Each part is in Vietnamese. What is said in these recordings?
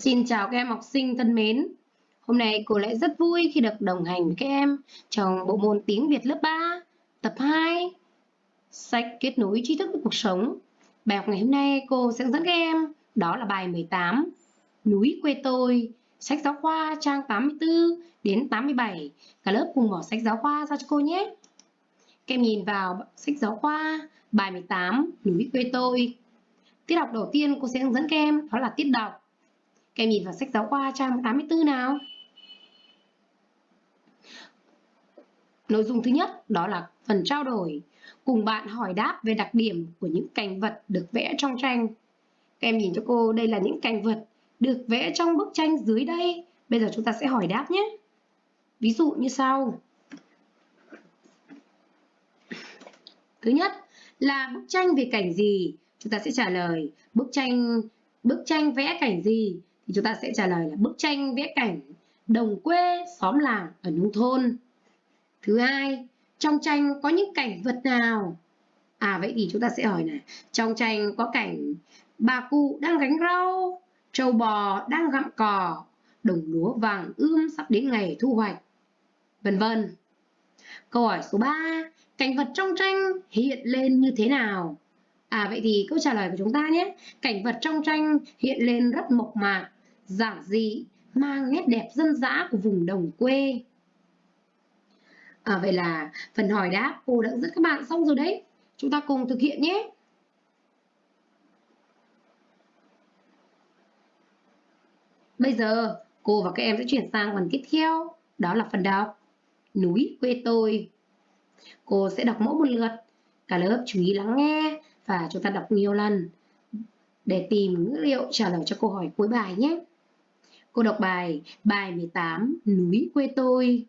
Xin chào các em học sinh thân mến. Hôm nay cô lại rất vui khi được đồng hành với các em trong bộ môn tiếng Việt lớp 3, tập 2, sách kết nối tri thức với cuộc sống. Bài học ngày hôm nay cô sẽ hướng dẫn các em đó là bài 18, Núi quê tôi, sách giáo khoa trang 84 đến 87. Cả lớp cùng mở sách giáo khoa ra cho cô nhé. Các em nhìn vào sách giáo khoa bài 18, Núi quê tôi. Tiết học đầu tiên cô sẽ hướng dẫn các em đó là tiết đọc các em nhìn vào sách giáo khoa trang 84 nào. Nội dung thứ nhất đó là phần trao đổi. Cùng bạn hỏi đáp về đặc điểm của những cảnh vật được vẽ trong tranh. Các em nhìn cho cô, đây là những cảnh vật được vẽ trong bức tranh dưới đây. Bây giờ chúng ta sẽ hỏi đáp nhé. Ví dụ như sau. Thứ nhất là bức tranh về cảnh gì? Chúng ta sẽ trả lời bức tranh bức tranh vẽ cảnh gì? Thì chúng ta sẽ trả lời là bức tranh vẽ cảnh đồng quê xóm làng ở nông thôn. Thứ hai, trong tranh có những cảnh vật nào? À vậy thì chúng ta sẽ hỏi này trong tranh có cảnh bà cụ đang gánh rau, trâu bò đang gặm cỏ, đồng lúa vàng ươm sắp đến ngày thu hoạch, vân vân. Câu hỏi số 3 cảnh vật trong tranh hiện lên như thế nào? À vậy thì câu trả lời của chúng ta nhé, Cảnh vật trong tranh hiện lên rất mộc mạc giản dị, mang nét đẹp dân dã của vùng đồng quê. À, vậy là phần hỏi đáp cô đã dẫn các bạn xong rồi đấy. Chúng ta cùng thực hiện nhé. Bây giờ cô và các em sẽ chuyển sang phần tiếp theo, đó là phần đọc. Núi quê tôi. Cô sẽ đọc mỗi một lượt. Cả lớp chú ý lắng nghe và chúng ta đọc nhiều lần để tìm ngữ liệu trả lời cho câu hỏi cuối bài nhé. Cô đọc bài bài 18 Núi quê tôi.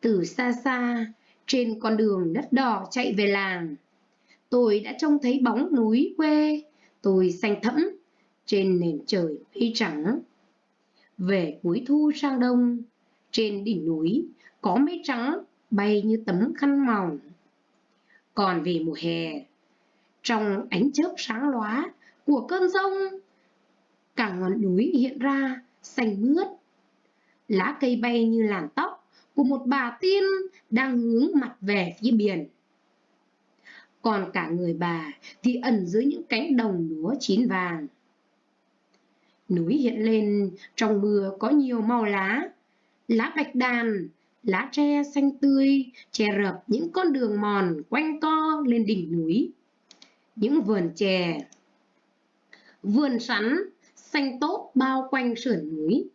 Từ xa xa, trên con đường đất đỏ chạy về làng. Tôi đã trông thấy bóng núi quê, Tôi xanh thẫm trên nền trời mây trắng. Về cuối thu sang đông, Trên đỉnh núi có mây trắng bay như tấm khăn mỏng. Còn về mùa hè, Trong ánh chớp sáng lóa của cơn rông, Cả ngọn núi hiện ra xanh mướt. Lá cây bay như làn tóc của một bà tiên đang hướng mặt về phía biển. Còn cả người bà thì ẩn dưới những cánh đồng lúa chín vàng. Núi hiện lên trong mưa có nhiều màu lá, lá bạch đàn, lá tre xanh tươi che rợp những con đường mòn quanh co lên đỉnh núi. Những vườn chè, vườn sắn xanh tốt bao quanh sườn núi.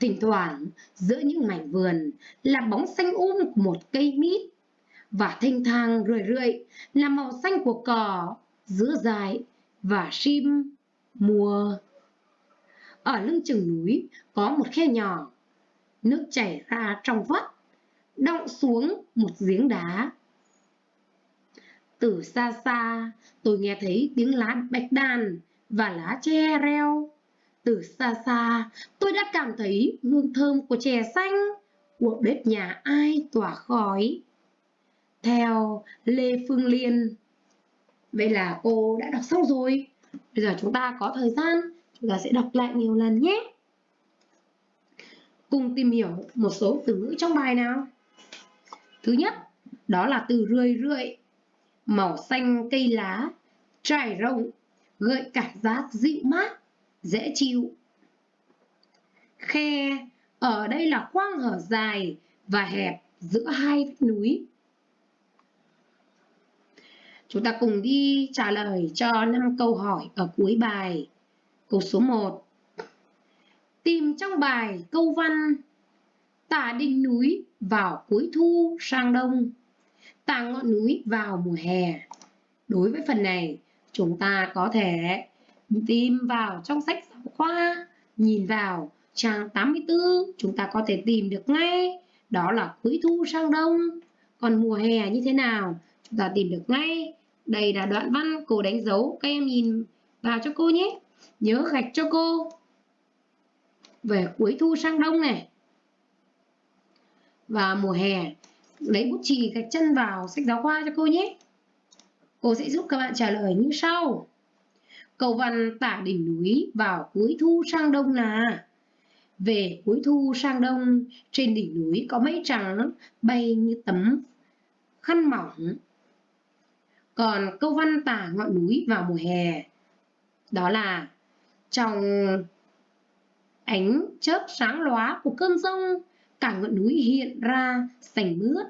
Thỉnh thoảng, giữa những mảnh vườn là bóng xanh um của một cây mít và thanh thang rười rượi là màu xanh của cỏ, giữa dài và sim mùa. Ở lưng chừng núi có một khe nhỏ, nước chảy ra trong vắt, đọng xuống một giếng đá. Từ xa xa, tôi nghe thấy tiếng lá bạch đàn và lá tre reo từ xa xa, tôi đã cảm thấy hương thơm của chè xanh, của bếp nhà ai tỏa khói. Theo Lê Phương Liên. Vậy là cô đã đọc xong rồi. Bây giờ chúng ta có thời gian, chúng ta sẽ đọc lại nhiều lần nhé. Cùng tìm hiểu một số từ ngữ trong bài nào. Thứ nhất, đó là từ rười rượi, màu xanh cây lá, trải rộng, gợi cảm giác dịu mát dễ chịu. Khe ở đây là khoang hở dài và hẹp giữa hai vách núi. Chúng ta cùng đi trả lời cho 5 câu hỏi ở cuối bài. Câu số 1. Tìm trong bài câu văn Tả đỉnh núi vào cuối thu sang đông Tả ngọn núi vào mùa hè Đối với phần này, chúng ta có thể tìm vào trong sách giáo khoa, nhìn vào trang 84, chúng ta có thể tìm được ngay, đó là cuối thu sang đông. Còn mùa hè như thế nào? Chúng ta tìm được ngay. Đây là đoạn văn cô đánh dấu, các em nhìn vào cho cô nhé. Nhớ gạch cho cô. Về cuối thu sang đông này. Và mùa hè, lấy bút chì gạch chân vào sách giáo khoa cho cô nhé. Cô sẽ giúp các bạn trả lời như sau. Câu văn tả đỉnh núi vào cuối thu sang đông là Về cuối thu sang đông, trên đỉnh núi có mây trắng bay như tấm khăn mỏng. Còn câu văn tả ngọn núi vào mùa hè, đó là trong ánh chớp sáng lóa của cơn rông, cả ngọn núi hiện ra sành mướt.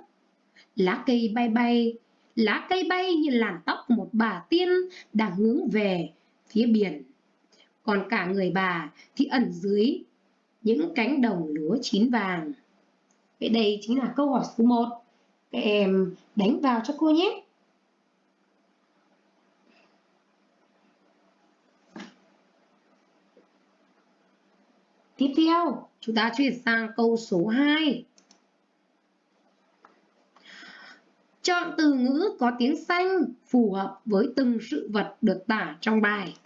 Lá cây bay bay, lá cây bay như làn tóc của một bà tiên đang hướng về phía biển. Còn cả người bà thì ẩn dưới những cánh đồng lúa chín vàng. Vậy đây chính là câu hỏi số 1. Các em đánh vào cho cô nhé. Tiếp theo, chúng ta chuyển sang câu số 2. Chọn từ ngữ có tiếng xanh phù hợp với từng sự vật được tả trong bài.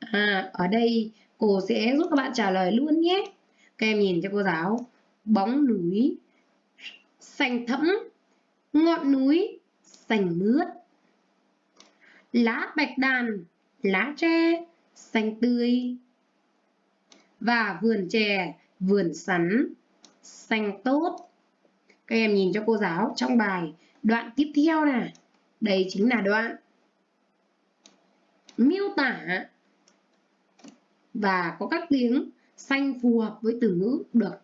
À, ở đây cô sẽ giúp các bạn trả lời luôn nhé. Các em nhìn cho cô giáo. Bóng núi, xanh thẫm, ngọn núi, xanh mướt. Lá bạch đàn, lá tre, xanh tươi. Và vườn chè, vườn sắn, xanh tốt. Các em nhìn cho cô giáo trong bài đoạn tiếp theo nè. Đây chính là đoạn miêu tả và có các tiếng xanh phù hợp với từ ngữ được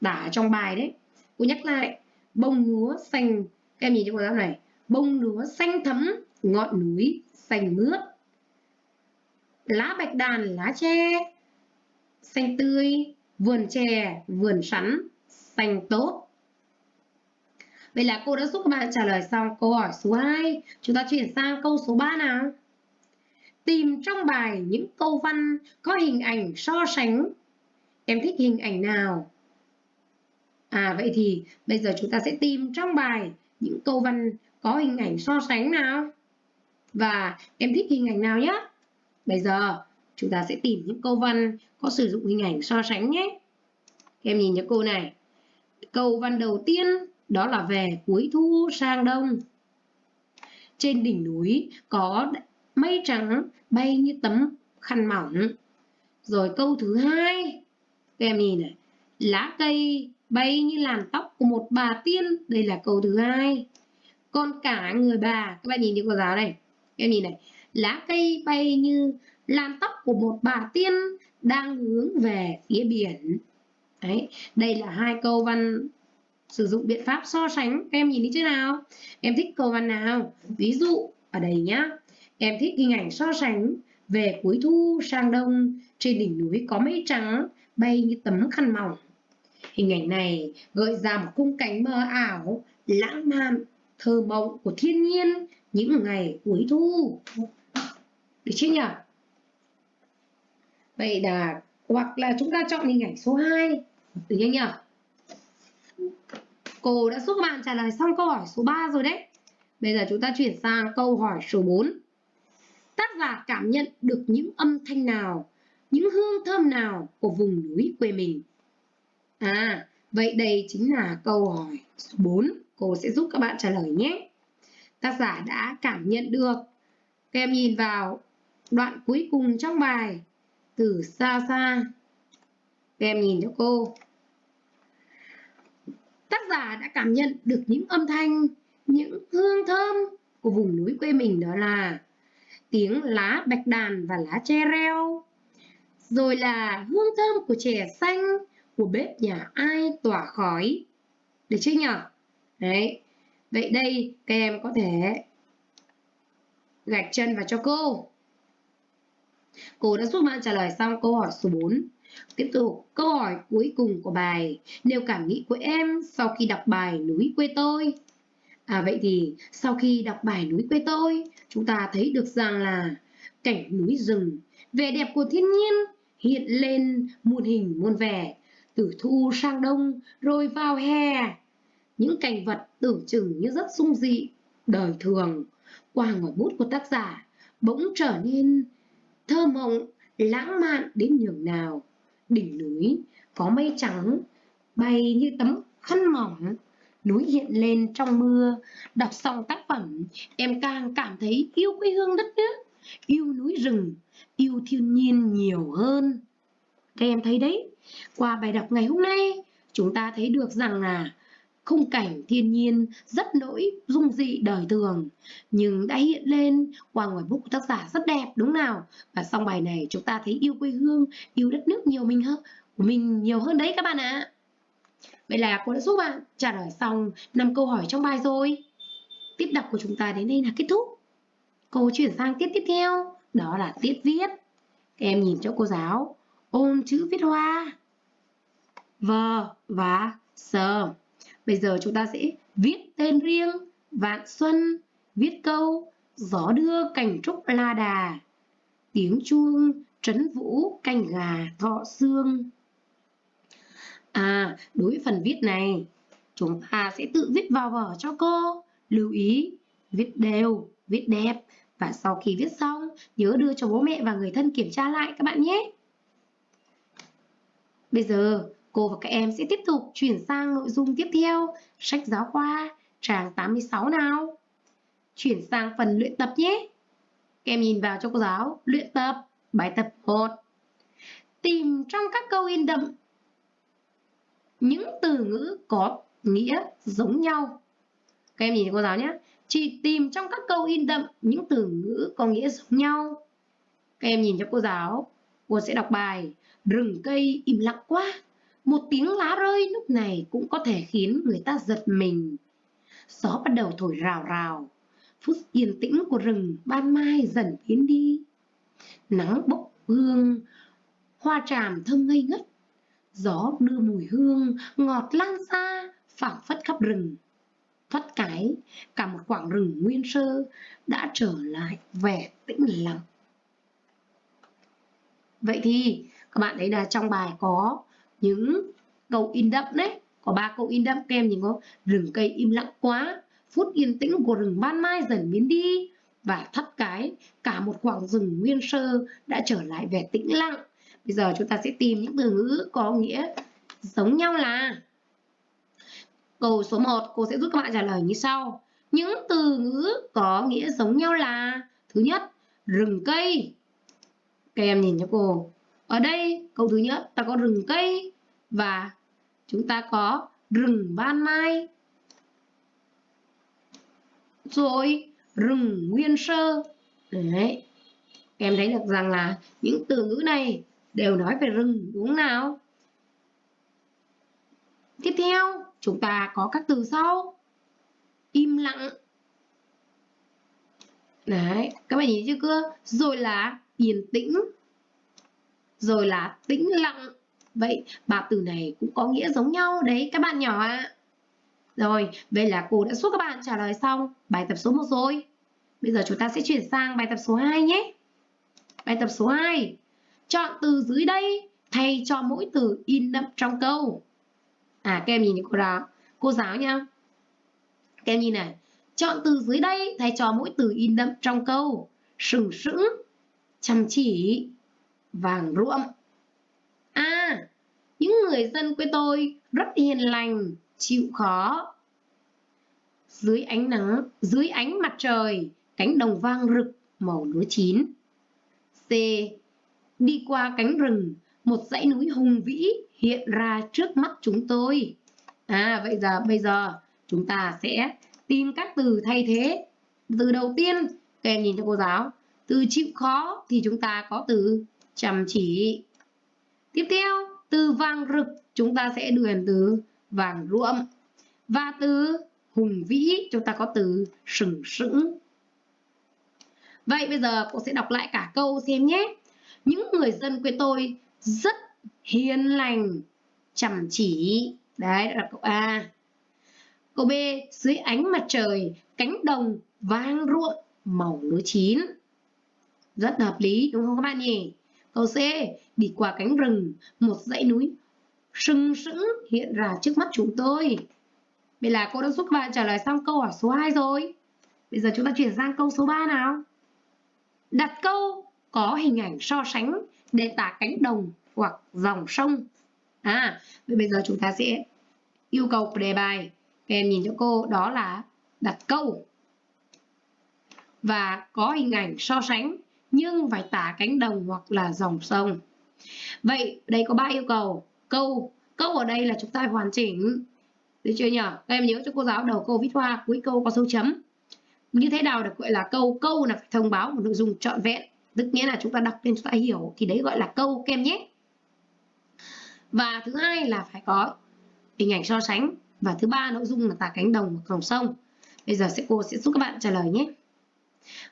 tả trong bài đấy. Cô nhắc lại, bông lúa xanh, các em nhìn cho cô giáo này, bông lúa xanh thấm, ngọn núi xanh mướt. Lá bạch đàn, lá tre, xanh tươi, vườn chè, vườn sắn, xanh tốt. Vậy là cô đã giúp các bạn trả lời xong câu hỏi số 2. Chúng ta chuyển sang câu số 3 nào. Tìm trong bài những câu văn có hình ảnh so sánh. Em thích hình ảnh nào? À vậy thì bây giờ chúng ta sẽ tìm trong bài những câu văn có hình ảnh so sánh nào. Và em thích hình ảnh nào nhé? Bây giờ chúng ta sẽ tìm những câu văn có sử dụng hình ảnh so sánh nhé. Em nhìn cho cô này. Câu văn đầu tiên đó là về cuối thu sang đông. Trên đỉnh núi có mây trắng bay như tấm khăn mỏng. Rồi câu thứ hai, các em nhìn này, lá cây bay như làn tóc của một bà tiên, đây là câu thứ hai. Còn cả người bà, các bạn nhìn như cô giáo này, các em nhìn này, lá cây bay như làn tóc của một bà tiên đang hướng về phía biển. Đấy, đây là hai câu văn sử dụng biện pháp so sánh các em nhìn đi chứ nào. Em thích câu văn nào? Ví dụ, ở đây nhá. Em thích hình ảnh so sánh về cuối thu sang đông. Trên đỉnh núi có mây trắng, bay như tấm khăn mỏng. Hình ảnh này gợi ra một khung cảnh mơ ảo, lãng mạn, thơ mộng của thiên nhiên những ngày cuối thu. Được chưa nhỉ? Vậy là, hoặc là chúng ta chọn hình ảnh số 2 được chưa nhỉ? Cô đã giúp các bạn trả lời xong câu hỏi số 3 rồi đấy. Bây giờ chúng ta chuyển sang câu hỏi số 4. Tác giả cảm nhận được những âm thanh nào, những hương thơm nào của vùng núi quê mình? À, vậy đây chính là câu hỏi số 4. Cô sẽ giúp các bạn trả lời nhé. Tác giả đã cảm nhận được. Các em nhìn vào đoạn cuối cùng trong bài. Từ xa xa. Các em nhìn cho cô tác giả đã cảm nhận được những âm thanh, những hương thơm của vùng núi quê mình đó là tiếng lá bạch đàn và lá tre reo, rồi là hương thơm của chè xanh, của bếp nhà ai tỏa khói. Được chưa nhỉ? Đấy. Vậy đây các em có thể gạch chân vào cho cô. Cô đã giúp bạn trả lời xong câu hỏi số 4. Tiếp tục, câu hỏi cuối cùng của bài. Nêu cảm nghĩ của em sau khi đọc bài Núi quê tôi. À vậy thì sau khi đọc bài Núi quê tôi, chúng ta thấy được rằng là cảnh núi rừng, vẻ đẹp của thiên nhiên hiện lên muôn hình muôn vẻ, từ thu sang đông rồi vào hè. Những cảnh vật tưởng chừng như rất sung dị, đời thường, qua ngòi bút của tác giả bỗng trở nên thơ mộng, lãng mạn đến nhường nào đỉnh núi có mây trắng bay như tấm khăn mỏng núi hiện lên trong mưa đọc xong tác phẩm em càng cảm thấy yêu quê hương đất nước yêu núi rừng, yêu thiên nhiên nhiều hơn. Các em thấy đấy, qua bài đọc ngày hôm nay, chúng ta thấy được rằng là khung cảnh thiên nhiên rất nỗi dung dị đời thường, nhưng đã hiện lên qua ngoài bút của tác giả rất đẹp, đúng nào? Và xong bài này chúng ta thấy yêu quê hương, yêu đất nước nhiều mình hơn của mình nhiều hơn đấy các bạn ạ. Vậy là cô đã giúp bạn trả lời xong năm câu hỏi trong bài rồi. Tiếp đọc của chúng ta đến đây là kết thúc. Cô chuyển sang tiết tiếp theo, đó là tiết viết. Các em nhìn cho cô giáo, ôn chữ viết hoa. V và sờ Bây giờ chúng ta sẽ viết tên riêng Vạn Xuân, viết câu Gió đưa cảnh trúc la đà, tiếng chuông trấn vũ canh gà thọ xương. À, đối với phần viết này, chúng ta sẽ tự viết vào vở cho cô. Lưu ý, viết đều, viết đẹp và sau khi viết xong, nhớ đưa cho bố mẹ và người thân kiểm tra lại các bạn nhé. Bây giờ, Cô và các em sẽ tiếp tục chuyển sang nội dung tiếp theo, sách giáo khoa, trang 86 nào. Chuyển sang phần luyện tập nhé. Các em nhìn vào cho cô giáo, luyện tập, bài tập 1. Tìm trong các câu in đậm những từ ngữ có nghĩa giống nhau. Các em nhìn cho cô giáo nhé. Chỉ tìm trong các câu in đậm những từ ngữ có nghĩa giống nhau. Các em nhìn cho cô giáo, cô sẽ đọc bài Rừng cây im lặng quá một tiếng lá rơi lúc này cũng có thể khiến người ta giật mình. Gió bắt đầu thổi rào rào, phút yên tĩnh của rừng ban mai dần biến đi. Nắng bốc hương, hoa tràm thơm ngây ngất, gió đưa mùi hương ngọt lan xa, phảng phất khắp rừng. Thoát cái, cả một khoảng rừng nguyên sơ đã trở lại vẻ tĩnh lặng. Vậy thì các bạn thấy là trong bài có những câu in đậm đấy. Có ba câu in đậm kem nhìn có rừng cây im lặng quá, phút yên tĩnh của rừng ban mai dần biến đi. Và thắt cái, cả một khoảng rừng nguyên sơ đã trở lại vẻ tĩnh lặng. Bây giờ chúng ta sẽ tìm những từ ngữ có nghĩa giống nhau là, câu số 1 cô sẽ giúp các bạn trả lời như sau. Những từ ngữ có nghĩa giống nhau là, thứ nhất, rừng cây. Các em nhìn cho cô. Ở đây, câu thứ nhất, ta có rừng cây và chúng ta có rừng ban mai. Rồi rừng nguyên sơ. Đấy. Em thấy được rằng là những từ ngữ này đều nói về rừng đúng không nào? Tiếp theo, chúng ta có các từ sau. Im lặng. Đấy, các bạn nhìn chưa cưa Rồi là yên tĩnh rồi là tĩnh lặng. Vậy ba từ này cũng có nghĩa giống nhau đấy các bạn nhỏ ạ. À. Rồi, vậy là cô đã giúp các bạn trả lời xong bài tập số 1 rồi. Bây giờ chúng ta sẽ chuyển sang bài tập số 2 nhé. Bài tập số 2. Chọn từ dưới đây thay cho mỗi từ in đậm trong câu. À, các em nhìn cô giáo, cô giáo nha. Các em nhìn này. Chọn từ dưới đây thay cho mỗi từ in đậm trong câu. Sừng sững, chăm chỉ, vàng ruộm. À, những người dân quê tôi rất hiền lành, chịu khó. Dưới ánh nắng, dưới ánh mặt trời, cánh đồng vang rực màu lúa chín. C. Đi qua cánh rừng, một dãy núi hùng vĩ hiện ra trước mắt chúng tôi. À, vậy giờ bây giờ chúng ta sẽ tìm các từ thay thế. Từ đầu tiên, các em nhìn cho cô giáo. Từ chịu khó thì chúng ta có từ chăm chỉ. Tiếp theo, từ vàng rực chúng ta sẽ điền từ vàng ruộm. Và từ hùng vĩ chúng ta có từ sừng sững. Vậy bây giờ cô sẽ đọc lại cả câu xem nhé. Những người dân quê tôi rất hiền lành, chăm chỉ. Đấy, là câu A. Câu B, dưới ánh mặt trời, cánh đồng vang ruộm màu lúa chín. Rất hợp lý đúng không các bạn nhỉ? Câu C, đi qua cánh rừng, một dãy núi sừng sững hiện ra trước mắt chúng tôi. Vậy là cô đã giúp bạn trả lời xong câu hỏi số 2 rồi. Bây giờ chúng ta chuyển sang câu số 3 nào. Đặt câu có hình ảnh so sánh để tả cánh đồng hoặc dòng sông. À, vậy bây giờ chúng ta sẽ yêu cầu đề bài. Các em nhìn cho cô đó là đặt câu và có hình ảnh so sánh nhưng phải tả cánh đồng hoặc là dòng sông. Vậy đây có ba yêu cầu. Câu câu ở đây là chúng ta phải hoàn chỉnh. Được chưa nhỉ? Các em nhớ cho cô giáo đầu câu viết hoa, cuối câu có dấu chấm. Như thế nào được gọi là câu? Câu là phải thông báo một nội dung trọn vẹn. Tức nghĩa là chúng ta đọc lên chúng ta hiểu thì đấy gọi là câu kem nhé. Và thứ hai là phải có hình ảnh so sánh và thứ ba nội dung là tả cánh đồng và dòng sông. Bây giờ sẽ cô sẽ giúp các bạn trả lời nhé.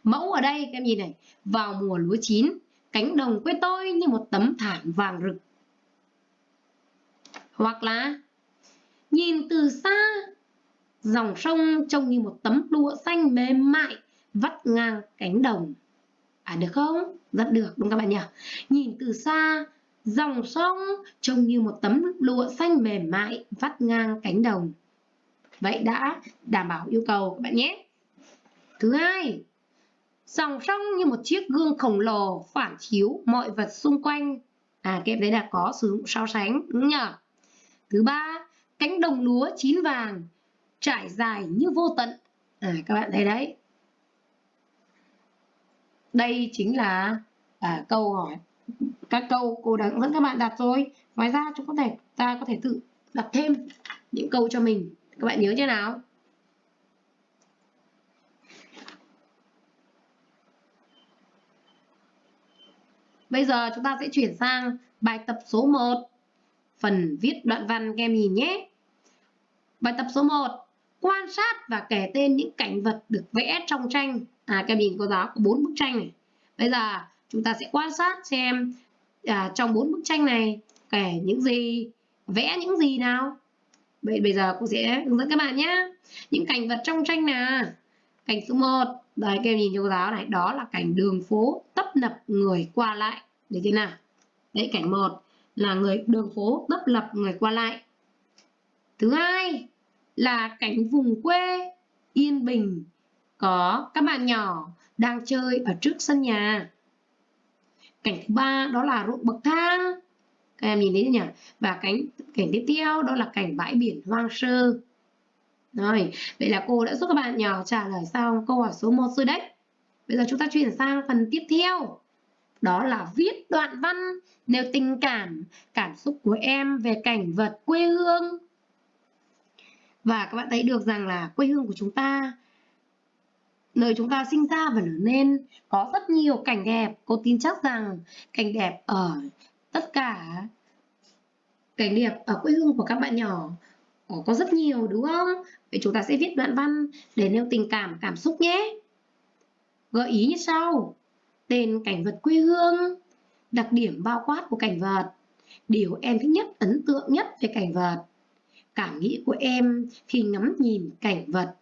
Mẫu ở đây các em nhìn này, vào mùa lúa chín, cánh đồng quê tôi như một tấm thảm vàng rực. Hoặc là nhìn từ xa, dòng sông trông như một tấm lụa xanh mềm mại vắt ngang cánh đồng. À được không? Rất được đúng các bạn nhỉ? Nhìn từ xa, dòng sông trông như một tấm lụa xanh mềm mại vắt ngang cánh đồng. Vậy đã đảm bảo yêu cầu các bạn nhé. Thứ hai, dòng sông như một chiếc gương khổng lồ phản chiếu mọi vật xung quanh. À, cái đấy là có sử dụng so sánh, đúng nhỉ? Thứ ba, cánh đồng lúa chín vàng trải dài như vô tận. À, các bạn thấy đấy. Đây chính là à, câu hỏi các câu cô đã hướng dẫn các bạn đặt rồi. Ngoài ra chúng có thể ta có thể tự đặt thêm những câu cho mình. Các bạn nhớ chưa nào? Bây giờ chúng ta sẽ chuyển sang bài tập số 1. Phần viết đoạn văn các em nhìn nhé. Bài tập số 1. Quan sát và kể tên những cảnh vật được vẽ trong tranh. À các em nhìn cô giáo có 4 bức tranh này. Bây giờ chúng ta sẽ quan sát xem à, trong bốn bức tranh này kể những gì, vẽ những gì nào. Vậy bây giờ cô sẽ hướng dẫn các bạn nhé. Những cảnh vật trong tranh nào. Cảnh số 1, đấy các em nhìn cho cô giáo này, đó là cảnh đường phố tấp nập người qua lại. Được chưa nào? Đấy cảnh 1 là người đường phố tấp nập người qua lại. Thứ hai là cảnh vùng quê yên bình có các bạn nhỏ đang chơi ở trước sân nhà. Cảnh thứ ba đó là ruộng bậc thang. Các em nhìn thấy nhỉ? Và cảnh cảnh tiếp theo đó là cảnh bãi biển hoang sơ. Rồi, vậy là cô đã giúp các bạn nhỏ trả lời xong câu hỏi số 1 rồi đấy. Bây giờ chúng ta chuyển sang phần tiếp theo. Đó là viết đoạn văn nêu tình cảm, cảm xúc của em về cảnh vật quê hương. Và các bạn thấy được rằng là quê hương của chúng ta nơi chúng ta sinh ra và lớn lên có rất nhiều cảnh đẹp cô tin chắc rằng cảnh đẹp ở tất cả cảnh đẹp ở quê hương của các bạn nhỏ có rất nhiều đúng không? Vậy chúng ta sẽ viết đoạn văn để nêu tình cảm cảm xúc nhé. Gợi ý như sau. Tên cảnh vật quê hương đặc điểm bao quát của cảnh vật. Điều em thích nhất ấn tượng nhất về cảnh vật. Cảm nghĩ của em khi ngắm nhìn cảnh vật.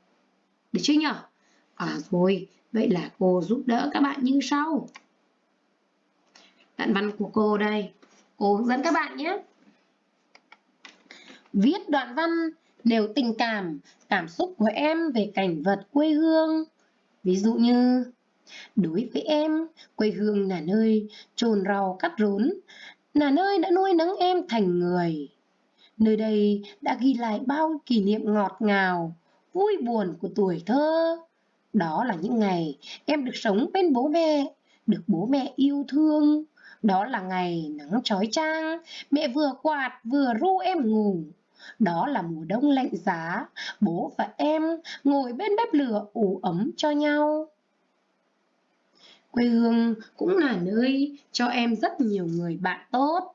Được chưa nhỉ À rồi, vậy là cô giúp đỡ các bạn như sau. Đoạn văn của cô đây. Cô hướng dẫn các bạn nhé. Viết đoạn văn nêu tình cảm, cảm xúc của em về cảnh vật quê hương. Ví dụ như Đối với em, quê hương là nơi trồn rau cắt rốn, là nơi đã nuôi nấng em thành người. Nơi đây đã ghi lại bao kỷ niệm ngọt ngào, vui buồn của tuổi thơ. Đó là những ngày em được sống bên bố mẹ, được bố mẹ yêu thương. Đó là ngày nắng trói trang, mẹ vừa quạt vừa ru em ngủ. Đó là mùa đông lạnh giá, bố và em ngồi bên bếp lửa ủ ấm cho nhau. Quê hương cũng là nơi cho em rất nhiều người bạn tốt.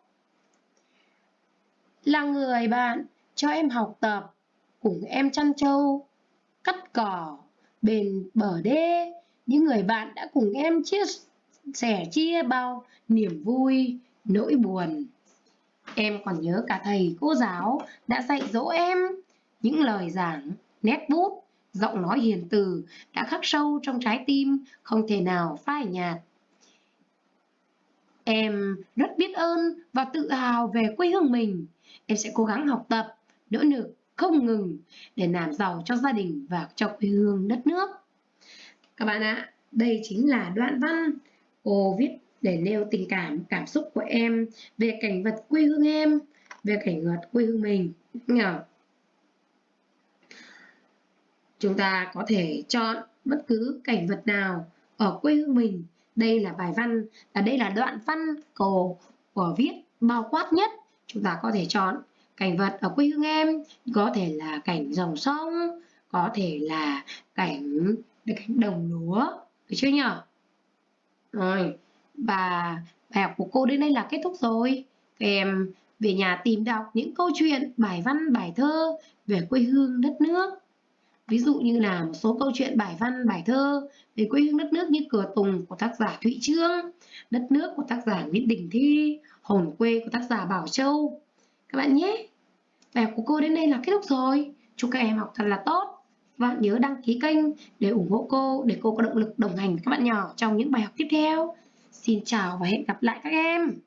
Là người bạn cho em học tập, cùng em chăn trâu, cắt cỏ, bền bờ đê những người bạn đã cùng em chia sẻ chia bao niềm vui nỗi buồn em còn nhớ cả thầy cô giáo đã dạy dỗ em. Những lời giảng nét bút giọng nói hiền từ đã khắc sâu trong trái tim không thể nào phai nhạt. Em rất biết ơn và tự hào về quê hương mình. Em sẽ cố gắng học tập nỗ lực không ngừng để làm giàu cho gia đình và cho quê hương đất nước. Các bạn ạ, đây chính là đoạn văn cô viết để nêu tình cảm, cảm xúc của em về cảnh vật quê hương em, về cảnh vật quê hương mình. Nhờ. Chúng ta có thể chọn bất cứ cảnh vật nào ở quê hương mình đây là bài văn, à đây là đoạn văn cổ của viết bao quát nhất. Chúng ta có thể chọn cảnh vật ở quê hương em, có thể là cảnh dòng sông, có thể là cảnh cảnh đồng lúa, được chưa nhỉ? Rồi, và bài học của cô đến đây là kết thúc rồi. Các em về nhà tìm đọc những câu chuyện, bài văn, bài thơ về quê hương đất nước. Ví dụ như là một số câu chuyện bài văn, bài thơ về quê hương đất nước như Cửa Tùng của tác giả Thụy Trương, Đất nước của tác giả Nguyễn Đình Thi, Hồn quê của tác giả Bảo Châu. Các bạn nhé! Bài học của cô đến đây là kết thúc rồi. Chúc các em học thật là tốt. Và nhớ đăng ký kênh để ủng hộ cô, để cô có động lực đồng hành với các bạn nhỏ trong những bài học tiếp theo. Xin chào và hẹn gặp lại các em!